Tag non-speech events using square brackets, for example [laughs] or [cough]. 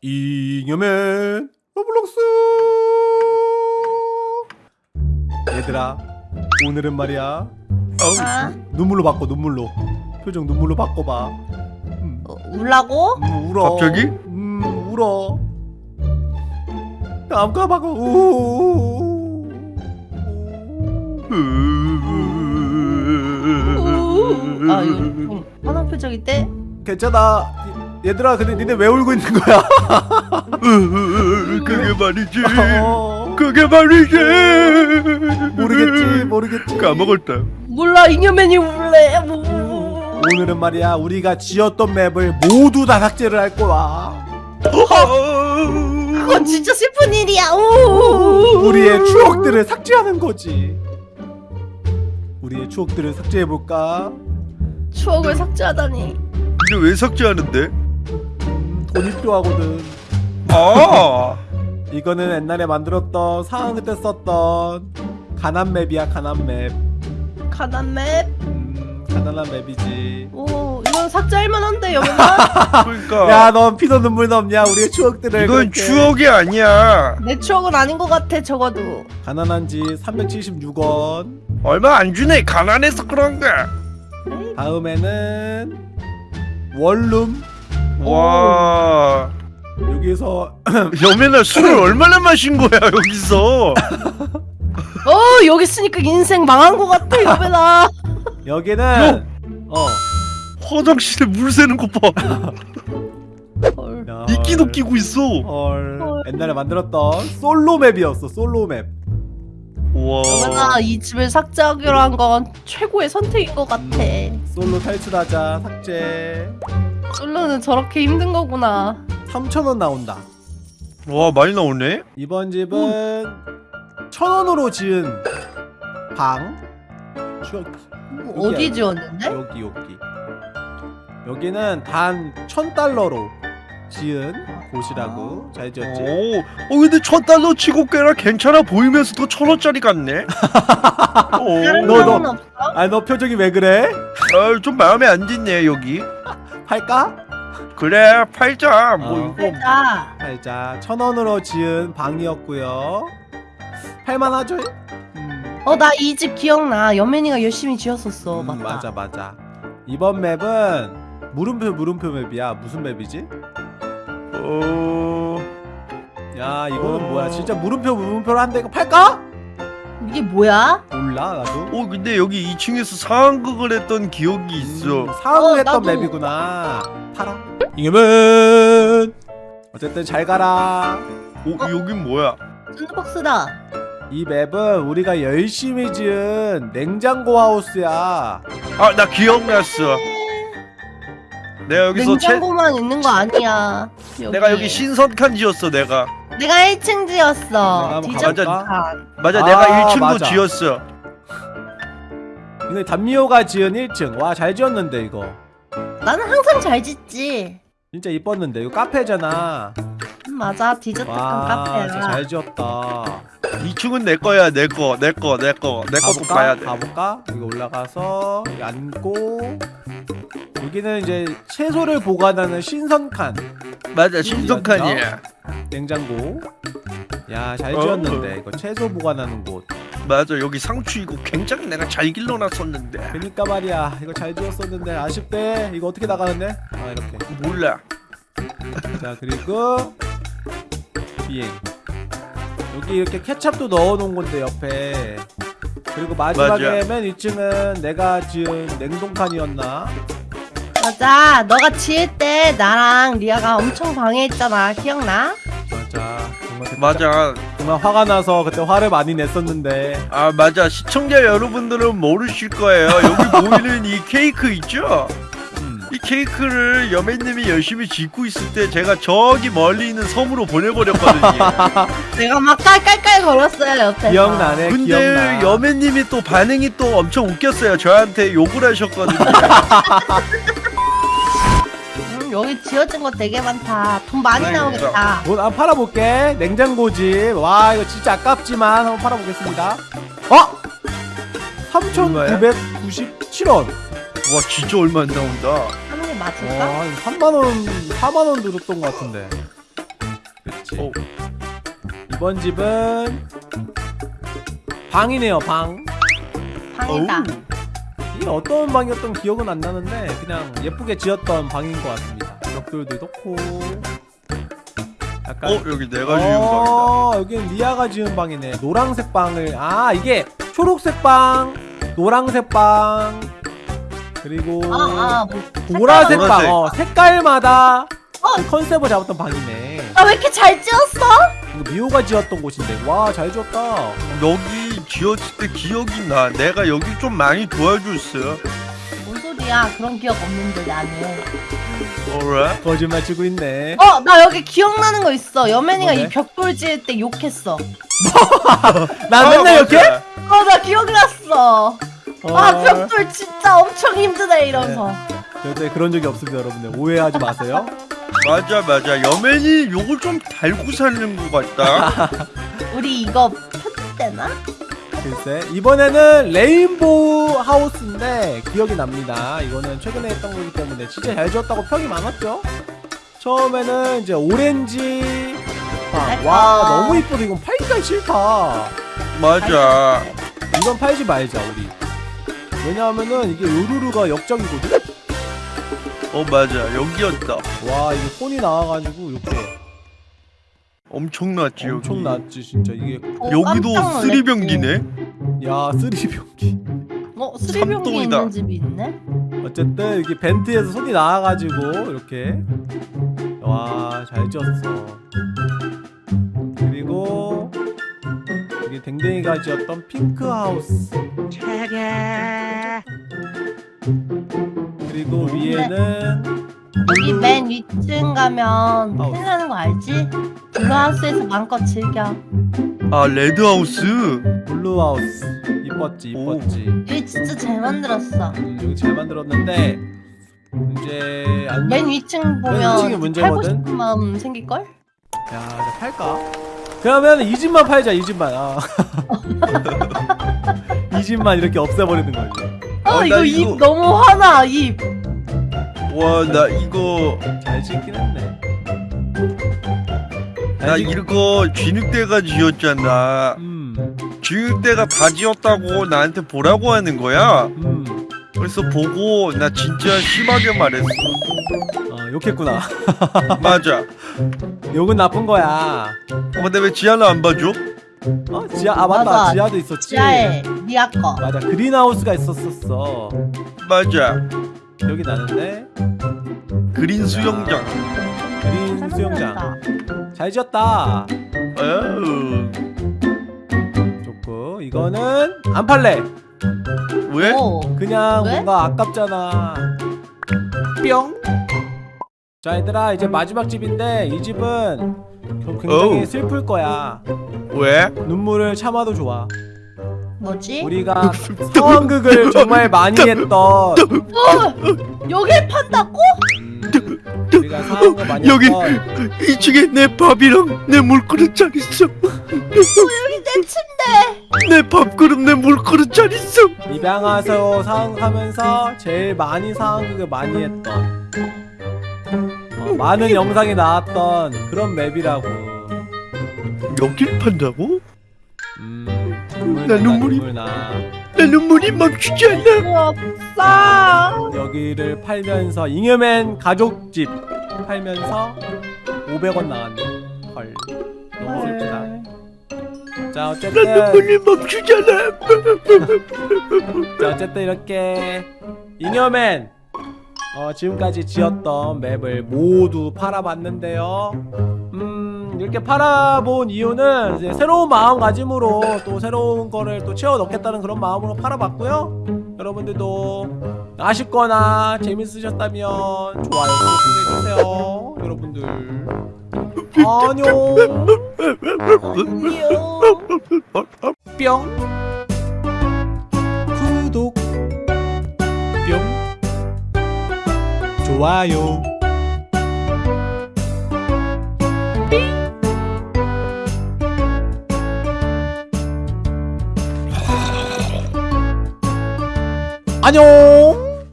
잉여맨 로블록스! 얘들아 오늘은 말이야. 아, 눈물로 바꿔 눈물로. 표정 눈물로 바꿔봐. 음, 어, 울라고? 음, 울어. 갑자기? 음 울어. 다음 거 바꿔 우아 이거 좀 화난 표정인데? 괜찮아 얘들아 근데 니네 왜 울고 있는 거야? [laughs] 그게 말이지. 어, 그게 말이지. 모르겠지 모르겠지. 까먹었다. 몰라 잉여맨이 울래. 뭐. 오늘은 말이야 우리가 지었던 맵을 모두 다 삭제를 할 거야. 그건 진짜 슬픈 일이야. 오. 우리의 추억들을 삭제하는 거지. 우리의 추억들을 삭제해볼까? 추억을 삭제하다니. 근데 왜 삭제하는데? 음, 돈이 필요하거든. 아 이거는 옛날에 만들었던 상황 때 썼던 가난 맵이야 가난 맵. 가난 맵? 음, 가난한 맵이지. 오 이건 삭제할 만한데 여보가 [laughs] 그러니까. 야넌 피도 눈물도 없냐? 우리의 추억들을 이건 그렇게. 추억이 아니야. 내 추억은 아닌 것 같아 적어도. 가난한지 376원. 얼마 안 주네. 가난해서 그런가 다음에는 원룸 와. 여기서 [laughs] 여매나 술을 얼마나 마신 거야 여기서? 어 여기 있으니까 인생 망한 것 같아 여보나. [laughs] 여기는 어. 화장실에 물 새는 거봐. 이끼도 헐. 끼고 있어. 헐. 헐. 옛날에 만들었던 솔로 맵이었어 솔로 맵. 와. 여보나 이 집을 삭제하기로 한 건 최고의 선택인 것 같아. 솔로 탈출하자 삭제 솔로는 저렇게 힘든 거구나 3,000원 나온다 와 많이 나오네 이번 집은 1,000원으로 지은 방 추억 어디. 지었는데? 여기 여기 여기는 단 1,000달러로 지은 곳이라고 잘 지었지? 오, 어 근데 천 달러 치고 꽤나 괜찮아 보이면서도 천 원짜리 같네. [laughs] 다른 너, 너. 아니 너 표정이 왜 그래? 아, 좀 마음에 안 드네 여기. 팔까? 그래 팔자. 뭐 어. 이거 팔자 천 원으로 지은 방이었고요 팔만하죠? 음, 어나 이 집 기억나 연맨이가 열심히 지었었어 음, 맞다 맞아 맞아 이번 맵은 물음표 물음표 맵이야 무슨 맵이지? 어, 야 이거는 어. 뭐야 진짜 물음표 물음표로 한대 이거 팔까? 이게 뭐야? 몰라 나도 어 근데 여기 2층에서 상황극을 했던 기억이 있어. 음, 상황을 어, 했던 나도. 맵이구나 팔아 잉여맨 어쨌든 잘 가라 어, 여긴 뭐야? 샌드박스다 이 맵은 우리가 열심히 지은 냉장고 하우스야 아 나 기억났어. 내가 여기서 채, 냉장고만 있는 거 아니야 여기. 내가 여기 신선칸 지었어 내가. 내가 1층 지었어 내가 한번 디저트 가볼까? 칸 맞아 아, 내가 1층도 맞아. 지었어. 근데 담미호가 지은 1층 와 잘 지었는데 이거 나는 항상 잘 짓지 진짜 이뻤는데 이거 카페잖아 음, 맞아 디저트 칸와 카페야 진짜 잘 지었다 2층은 내 거야 내 거, 내 거, 내 거, 내 것도 가볼까? 봐야 돼. 가볼까? 여기 올라가서 여기 앉고 여기는 이제 채소를 보관하는 신선칸 맞아 신선칸이야. 냉장고. 야잘 어. 지었는데. 이거 채소 보관하는 곳. 맞아 여기 상추 이거 굉장히 내가 잘 길러놨었는데. 그니까 말이야. 이거 잘 지었었는데 아쉽대. 이거 어떻게 나가는데? 아 이렇게. 몰라. 자 그리고 비행. 여기 이렇게 케찹도 넣어놓은 건데 옆에. 그리고 마지막에 맞아. 맨 2층은 내가 지은 냉동칸이었나? 맞아. 너가 지을 때 나랑 리아가 엄청 방해했잖아. 기억나? 맞아. 정말 그때 맞아. 정말 화가 나서 그때 화를 많이 냈었는데. 아 맞아. 시청자 여러분들은 모르실 거예요. 여기 [laughs] 보이는 이 케이크 있죠? 음. 이 케이크를 여매님이 열심히 짓고 있을 때 제가 저기 멀리 있는 섬으로 보내버렸거든요. [laughs] 내가 막 깔깔깔 걸었어요 옆에서. 기억나네 근데 기억나. 여매님이 또 반응이 또 엄청 웃겼어요. 저한테 욕을 하셨거든요 [laughs] 음, 여기 지어진 거 되게 많다 돈 많이 네, 나오겠다 뭐, 한번 팔아볼게 냉장고집 와 이거 진짜 아깝지만 한번 팔아보겠습니다 어? 3,997원 와 진짜 얼마 안 나온다 하는 게 맞을까? 와 3만원 4만원 들었던 것 같은데 그렇지. 어. 이번 집은 방이네요. 방. 방이다. 이게 어떤 방이었던 기억은 안 나는데 그냥 예쁘게 지었던 방인 것 같습니다. 벽돌도 넣고 약간 어 여기 내가 지은 방이다. 어, 여기는 리아가 지은 방이네. 노란색 방을 아 이게 초록색 방, 노란색 방 그리고 아, 아, 뭐. 보라색 보라색. 방. 어, 색깔마다 어. 그 컨셉을 잡았던 방이네. 아, 왜 이렇게 잘 지었어? 이거 미호가 지었던 곳인데 와 잘 지었다. 여기 지었을 때 기억이 나. 내가 여기 좀 많이 도와줬어. 뭔 소리야? 그런 기억 없는데, 나는. alright? 거짓말 치고 있네. 어, 나 여기 기억나는 거 있어. 여맨이가 뭔데? 이 벽돌 지을 때 욕했어. [laughs] 나 아, 맨날 이렇게? 맞아. 어, 나 기억났어. 어, 아, 벽돌 진짜 엄청 힘드네, 이러면서. 절대 그런 적이 없습니다, 여러분들. 오해하지 마세요. 맞아 맞아. 여맨이 요걸 좀 달고 사는 것 같다. [laughs] 우리 이거 편집되나? 글쎄 이번에는 레인보우 하우스인데 기억이 납니다. 이거는 최근에 했던 거기 때문에 진짜 잘 지었다고 평이 많았죠. 처음에는 이제 오렌지 방. 와 아. 너무 이쁘다. 이건 팔기가 싫다. 맞아. 이건 팔지 말자 우리. 왜냐하면은 이게 요루루가 역적이거든. 어 맞아. 여기였다. 와 이게 손이 나와가지고 이렇게 엄청났지 여기. 엄청 났지 진짜 이게. 어, 여기도. 쓰리병기네. 야 쓰리 병기. 어, 삼동이다. 있는 집이 있네? 어쨌든 이게 vent에서 손이 나와가지고 이렇게 와 잘 지었어 그리고 이게 댕댕이가 지었던 핑크 하우스 그리고 위에는 여기 맨 위층 가면. 큰일 나는 거 알지? 블루하우스에서 마음껏 즐겨. 아 레드하우스. 블루 하우스 이뻤지 오. 이뻤지 여기 진짜 잘 만들었어. 음, 여기 잘 만들었는데 이제 안 맨 위층 보면 문제거든? 팔고 싶은 마음 생길걸? 야, 이제 팔까? 그러면 이 집만 팔자, 이 집만. 아. [laughs] 이 집만 이렇게 없애버리는 거지. 어, 어, 나 이거 이거- 입 너무 화나, 입. 와나 이거 잘 짓긴 했네. 나 이거 쥐늑대가 지었잖아. 음, 쥐늑대가 다 지었다고 나한테 보라고 하는 거야. 음, 그래서 보고 나 진짜 심하게 말했어. 어, 욕했구나. [laughs] 맞아. 욕은 나쁜 거야. 어, 근데 왜 지하나 안 봐줘? 어, 지하, 아 맞다, 맞아. 지하도 있었지. 지하에 니아 거. 맞아, 그린하우스가 있었었어. 맞아. 기억이 나는데 그린 수영장. 그린 잘 수영장. 잘 지었다. 좋고 이거는 안 팔래. 왜? 오, 그냥 왜? 뭔가 아깝잖아. 뿅. 자 얘들아 이제 마지막 집인데 이 집은 겨- 굉장히 어우. 슬플 거야. 왜? 눈물을 참아도 좋아. 뭐지? 우리가 [laughs] 상황극을 정말 많이 [laughs] 했던 어, 여길 판다고? 음, 우리가 많이 여기- 했던 2층에 내 밥이랑 내 물그릇 잘 있어. 여기 내 침대. 내 밥그릇 내 물그릇 잘 있어. 입양하서 상황하면서 제일 많이 상황극을 많이 했던 어, 많은 영상이 나왔던 그런 맵이라고. 여길 판다고? 음, 눈물 나 눈물이- 눈물 나. 내 눈물이 멈추지 않아. 없어. 여기를 팔면서 잉여맨 가족집 팔면서 500원 나왔네. 헐. 너무 슬프다. 자나 어쨌든 눈물이 멈추지 않아. 자 어쨌든 이렇게 잉여맨 어, 지금까지 지었던 맵을 모두 팔아봤는데요. 음 이렇게 팔아본 이유는 이제 새로운 마음가짐으로 또 새로운 거를 또 채워 넣겠다는 그런 마음으로 팔아봤고요. 여러분들도 아쉽거나 재밌으셨다면 좋아요 구독해주세요. 여러분들 안녕 안녕. 뿅 구독 뿅 좋아요 안녕